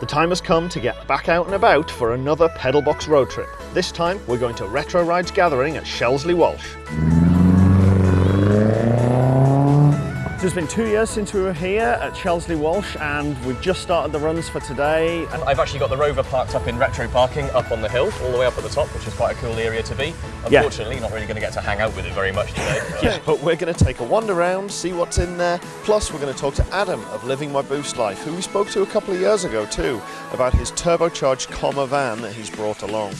The time has come to get back out and about for another Pedalbox road trip. This time we're going to Retro Rides Gathering at Shelsley Walsh. So it's been two years since we were here at Shelsley Walsh and we've just started the runs for today. I've actually got the Rover parked up in retro parking up on the hill, all the way up at the top, which is quite a cool area to be. Yeah. Unfortunately, not really going to get to hang out with it very much today. but- Yeah, but we're going to take a wander around, see what's in there. Plus, we're going to talk to Adam of Living My Boost Life, who we spoke to a couple of years ago too, about his turbocharged Commer van that he's brought along.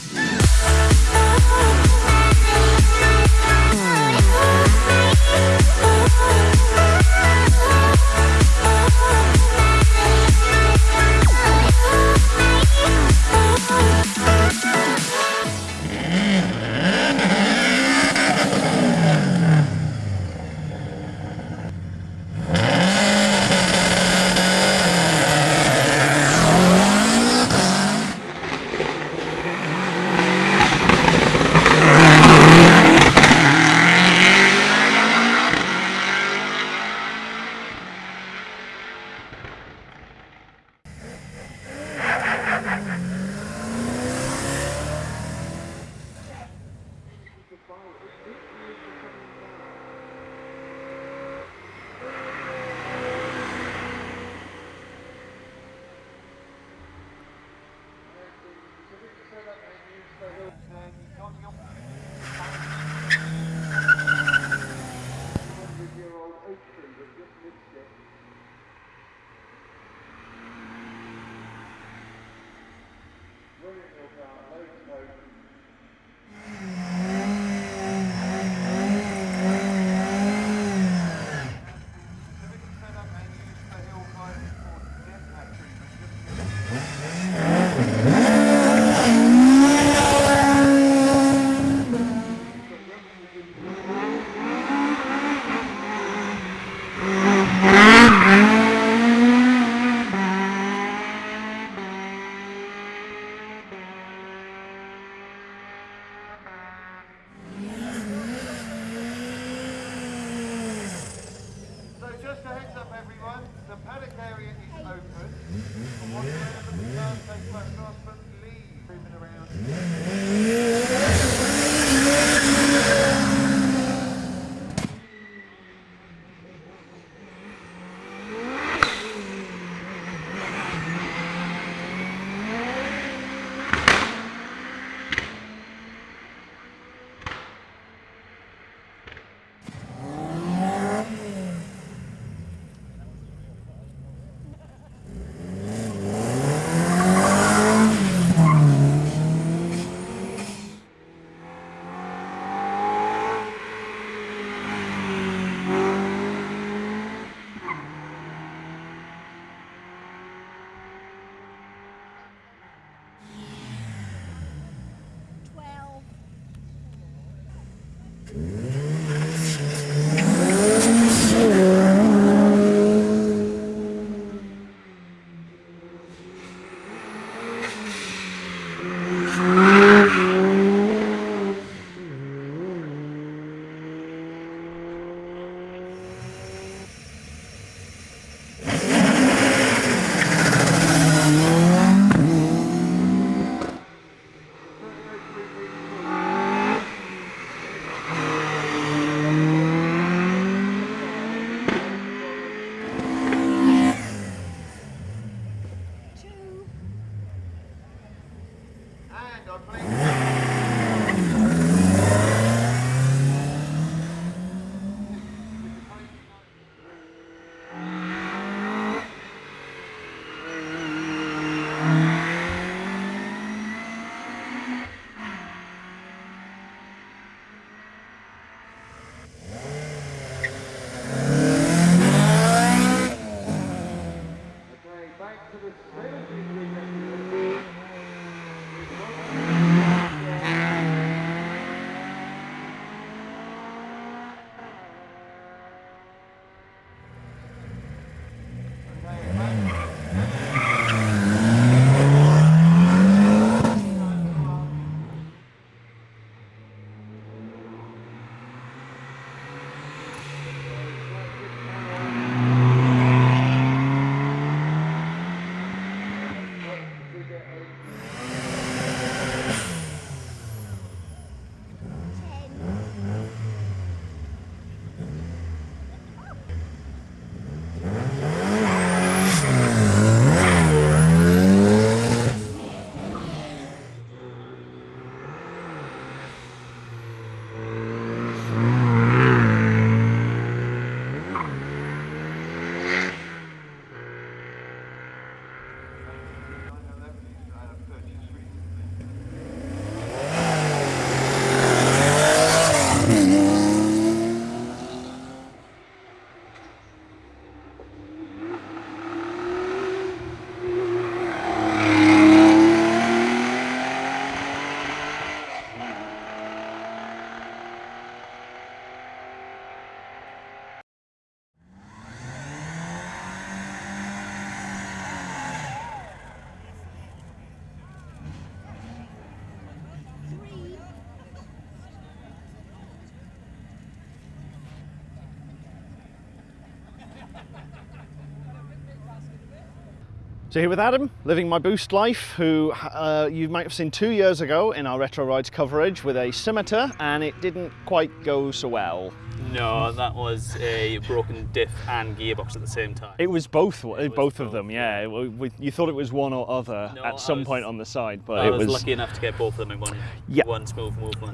So here with Adam, living my boost life, who uh, you might have seen two years ago in our retro rides coverage with a scimitar, and it didn't quite go so well. No, that was a broken diff and gearbox at the same time. It was both, both, was of both, them. Yeah, We- we- you thought it was one or other No, at some was- point on the side, but I it was, was. lucky enough to get both of them in one, Yeah. one smooth movement.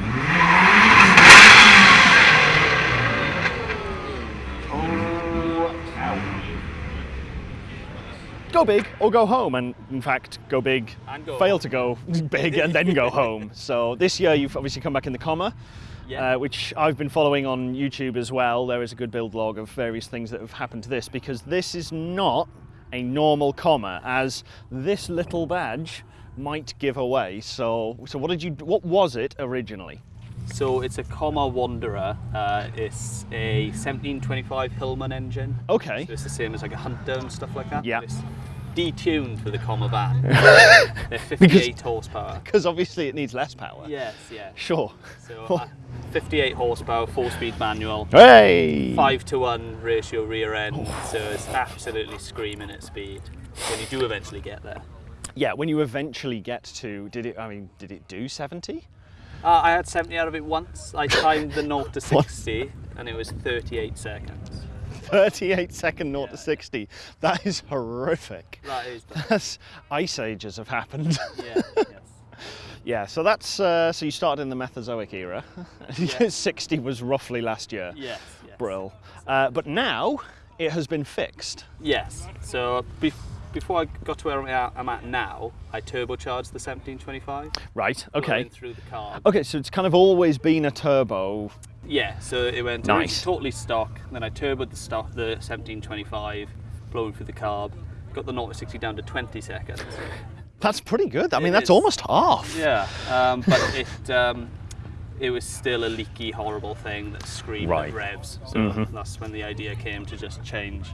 Go big or go home, and in fact, go big, And go fail home. to go big, and then go home. So this year you've obviously come back in the Commer. Yeah. Uh, which I've been following on YouTube as well. There is a good build log of various things that have happened to this because this is not a normal Commer, as this little badge might give away. So, so what did you? What was it originally? So it's a Commer Wanderer. Uh, it's a 1725 Hillman engine. Okay. So it's the same as like a Hunter and stuff like that. Yeah. It's detuned for the Commer van. They're 58 Because- horsepower. Because obviously it needs less power. Yes, yeah. Sure. So uh, 58 horsepower, four-speed manual. Hey. Five to one ratio rear end, so it's absolutely screaming at speed when you do eventually get there. Yeah. When you eventually get to, did it? I mean, did it do 70? Uh, I had 70 out of it once. I timed the 0 to 60 and it was 38 seconds. 38 second 0 to 60. That is horrific. That is bad. That's ice ages have happened. Yeah, yes. yeah, so that's uh, so you started in the Mesozoic era. Yeah. 60 was roughly last year. Yes, yes. Brill. Uh, but now it has been fixed. Yes. So bef- before I got to where I'm at, now, I turbocharged the 1725. Right. Okay. Through the carb. Okay, so it's kind of always been a turbo. Yeah. So it went it Nice. totally stock. Then I turboed the stock, the 1725, blowing through the carb. Got the 0 to 60 down to 20 seconds. That's pretty good. I mean, that's is. almost half. Yeah, um, but it um, it was still a leaky, horrible thing that screamed Right. at revs. So Mhm. that's when the idea came to just change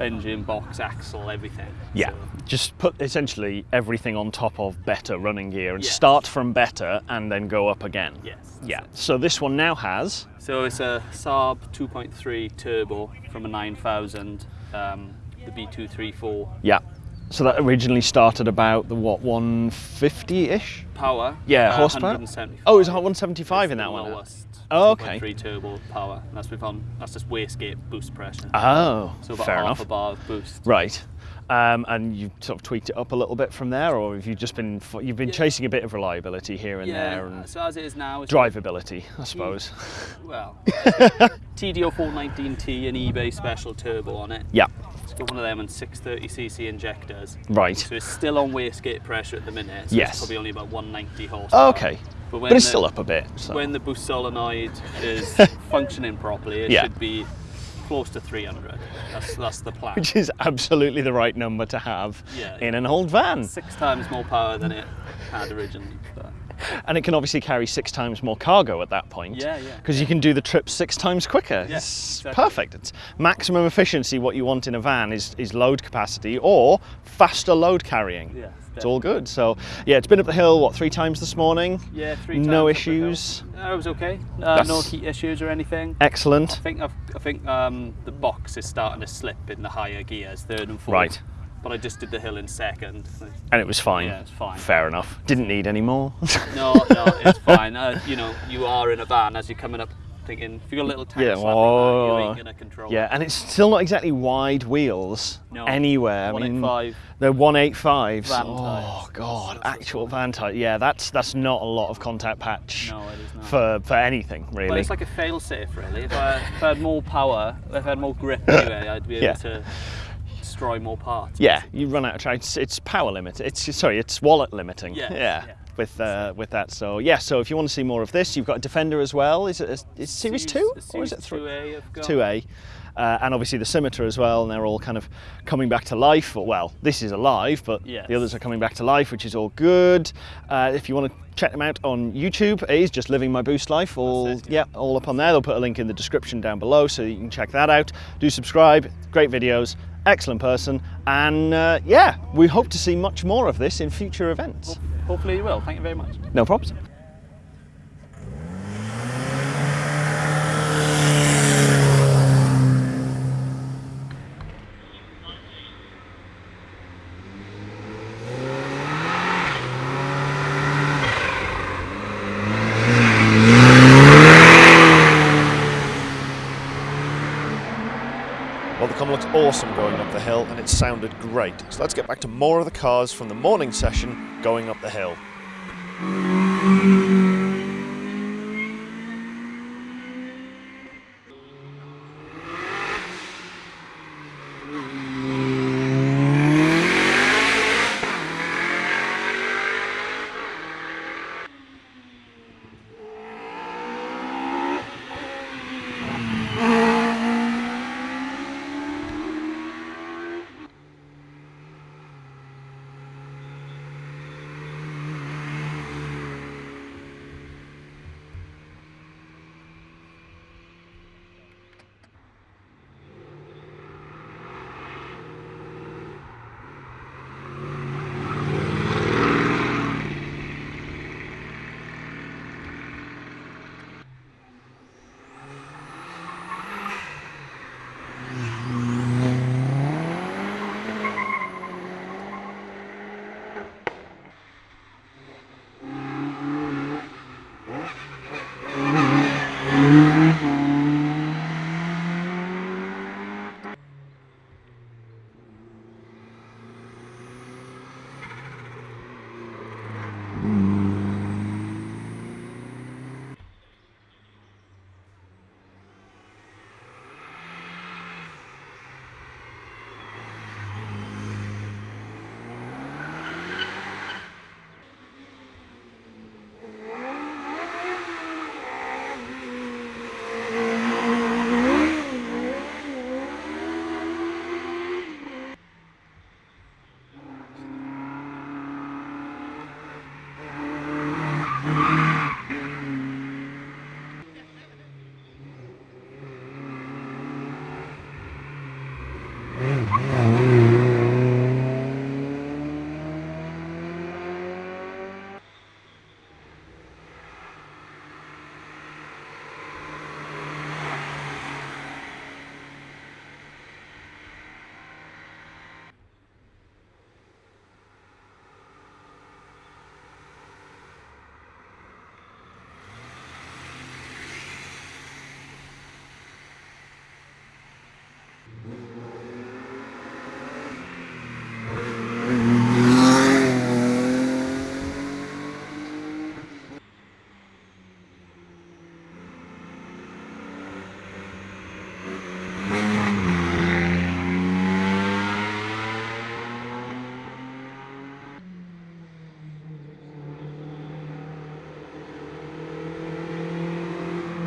engine, box, axle, everything. Yeah, So, just put essentially everything on top of better running gear and Yes. start from better and then go up again. yes. Yeah, it. so this one now has. So it's a Saab 2.3 turbo from a 9000, um, the B234 Yeah. So that originally started about the what 150 ish? power. Yeah, uh, horsepower. 175. Oh, it was 175 in that one. Lowest. Oh, okay. Three turbo power. And that's with on. That's just wastegate boost pressure. Oh, so about fair half enough. a bar of boost. Right. Um, and you've sort of tweaked it up a little bit from there, or have you just been you've been Yeah. chasing a bit of reliability here and yeah. there and so as it is now, it's drivability, I suppose. Well, TD04 19T and eBay special turbo on it. yeah. Got one of them and 630cc injectors. Right. So it's still on wastegate pressure at the minute. So Yes. It's probably only about 190 horsepower. Oh, okay. But, when But it's the, still up a bit. So. When the boost solenoid is functioning properly, it Yeah. should be close to 300. That's, that's the plan. which is absolutely the right number to have Yeah. in an old van. Six times more power than it had originally. And it can obviously carry six times more cargo at that point. Yeah, yeah. Because you can do the trip six times quicker. Yeah, it's exactly. perfect. It's maximum efficiency. What you want in a van is, is load capacity or faster load carrying. Yeah, It's all good. So, yeah, it's been up the hill, what, three times this morning? yeah, three No times up the issues? No, it was okay. Uh, no heat issues or anything. Excellent. I think I've, I think um, the box is starting to slip in the higher gears, third and fourth. Right. But I just did the hill in second. And it was fine. Yeah, it's fine. Fair enough. Didn't need any more. No, no, it's fine. Uh, you know, you are in a van as you're coming up, thinking if you got a little tank Yeah, slap like that, you ain't gonna control. yeah, and it's still not exactly wide wheels No. anywhere. I mean, 185. They're 185s. Van oh god, That's actual van tyre. Yeah, that's that's not a lot of contact patch No, it is not. for for anything really. But it's like a fail-safe, really. If I, if I had more power, if I had more grip anyway, I'd be able Yeah. to destroy more parts. yeah, you run out of track. It's, it's power limit. It's sorry, it's wallet limiting. Yes, yeah. yeah. With uh, with that, so yeah. So if you want to see more of this, you've got a Defender as well. Is it a, is Series Two or is it three? 2A I've got. Two A, uh, and obviously the Scimitar as well, and they're all kind of coming back to life. Or, well, this is alive, but Yes. the others are coming back to life, which is all good. Uh, if you want to check them out on YouTube, it is just living my boost life. All it, yeah, all up on there. They'll put a link in the description down below, so you can check that out. Do subscribe. Great videos. Excellent person, and uh, yeah, we hope to see much more of this in future events. Hopefully you will. Thank you very much. No problems. Great. So let's get back to more of the cars from the morning session going up the hill.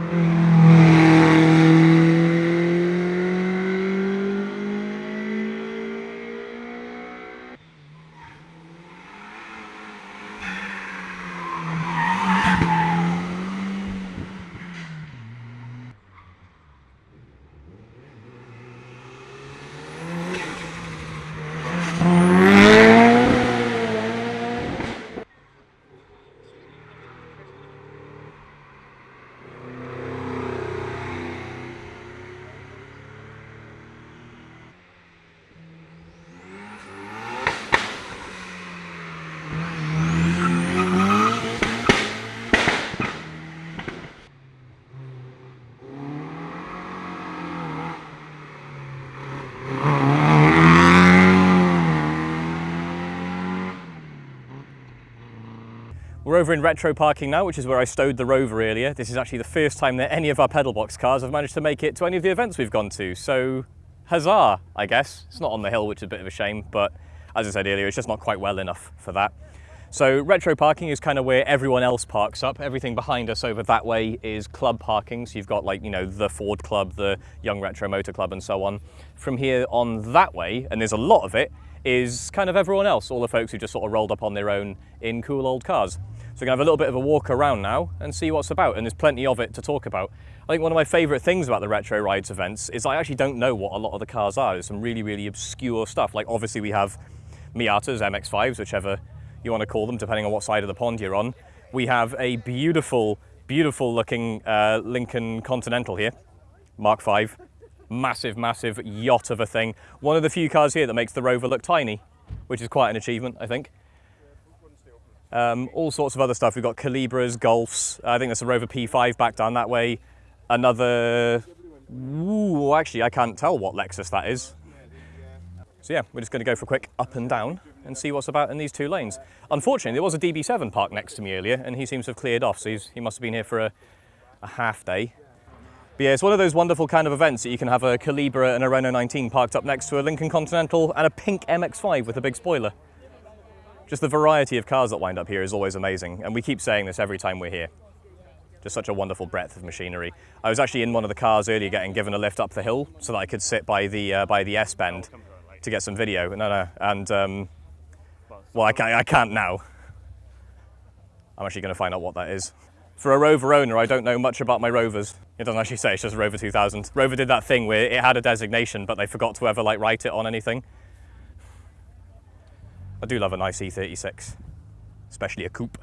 Mm-hmm. Over in retro parking now, which is where I stowed the Rover earlier. This is actually the first time that any of our Pedalbox cars have managed to make it to any of the events we've gone to. So, huzzah, I guess. It's not on the hill, which is a bit of a shame, but as I said earlier, it's just not quite well enough for that. So retro parking is kind of where everyone else parks up. Everything behind us over that way is club parking. So you've got like, you know, the Ford Club, the Young Retro Motor Club and so on. From here on that way, and there's a lot of it, is kind of everyone else, all the folks who just sort of rolled up on their own in cool old cars. So we're gonna have a little bit of a walk around now and see what's about, and there's plenty of it to talk about. I think one of my favourite things about the Retro Rides events is I actually don't know what a lot of the cars are. There's some really, really obscure stuff. Like obviously we have Miatas, MX-5s, whichever you want to call them, depending on what side of the pond you're on. We have a beautiful, beautiful looking uh, Lincoln Continental here, Mark V. Massive, massive yacht of a thing. One of the few cars here that makes the Rover look tiny, which is quite an achievement, I think. Um, all sorts of other stuff. We've got Calibras, Golfs. I think there's a Rover P5 back down that way. Another, ooh, actually I can't tell what Lexus that is. So yeah, we're just going to go for a quick up and down and see what's about in these two lanes. Unfortunately, there was a DB7 parked next to me earlier and he seems to have cleared off, so he must have been here for a, a half day. But yeah, it's one of those wonderful kind of events that you can have a Calibra and a Renault 19 parked up next to a Lincoln Continental and a pink MX-5 with a big spoiler. Just the variety of cars that wind up here is always amazing, and we keep saying this every time we're here. Just such a wonderful breadth of machinery. I was actually in one of the cars earlier getting given a lift up the hill so that I could sit by the, uh, by the S-bend to get some video. No, no, and um, well, I can't, I can't now. I'm actually going to find out what that is. For a Rover owner, I don't know much about my Rovers. It doesn't actually say, it's just Rover 2000. Rover did that thing where it had a designation, but they forgot to ever like write it on anything. I do love a nice E36, especially a coupe,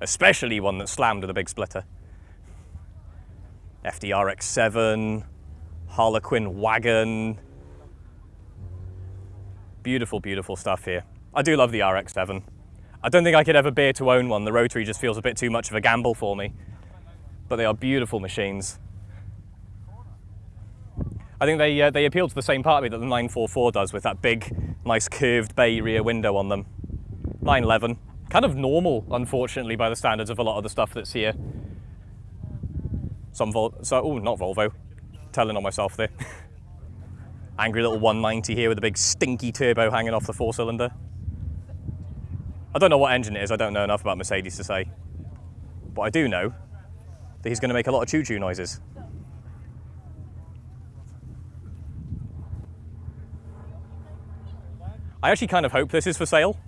especially one that slammed with a big splitter. FDRX7, Harlequin wagon. Beautiful, beautiful stuff here. I do love the RX7. I don't think I could ever bear to own one. The rotary just feels a bit too much of a gamble for me. But they are beautiful machines. I think they, uh, they appeal to the same part of me that the 944 does with that big, nice curved bay rear window on them. 911, kind of normal, unfortunately, by the standards of a lot of the stuff that's here. Some Vol, so, oh, not Volvo, telling on myself there. Angry little 190 here with a big stinky turbo hanging off the four cylinder. I don't know what engine it is, I don't know enough about Mercedes to say. But I do know that he's going to make a lot of choo-choo noises. I actually kind of hope this is for sale.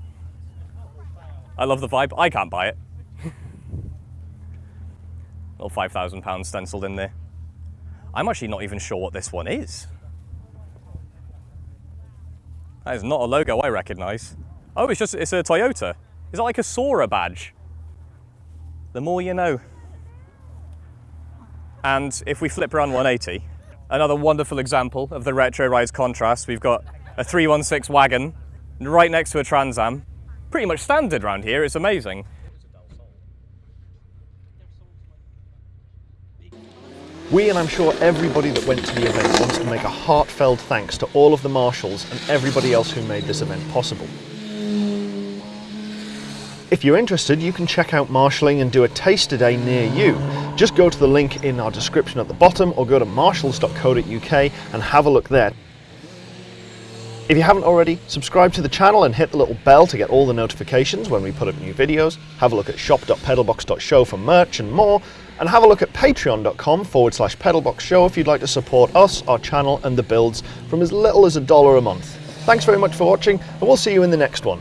I love the vibe. I can't buy it. Little £5,000 stenciled in there. I'm actually not even sure what this one is. That is not a logo I recognise. Oh, it's just, it's a Toyota. Is that like a Soarer badge? The more you know. And if we flip around 180, another wonderful example of the retro rides contrast, we've got a 316 wagon right next to a Trans Am. Pretty much standard around here, it's amazing. We, and I'm sure everybody that went to the event, wants to make a heartfelt thanks to all of the marshals and everybody else who made this event possible. If you're interested, you can check out marshalling and do a taster day near you. Just go to the link in our description at the bottom or go to marshals.co.uk and have a look there. If you haven't already, subscribe to the channel and hit the little bell to get all the notifications when we put up new videos. Have a look at shop.pedalbox.show for merch and more. And have a look at patreon.com forward slash pedalboxshow if you'd like to support us, our channel and the builds from as little as a dollar a month. Thanks very much for watching and we'll see you in the next one.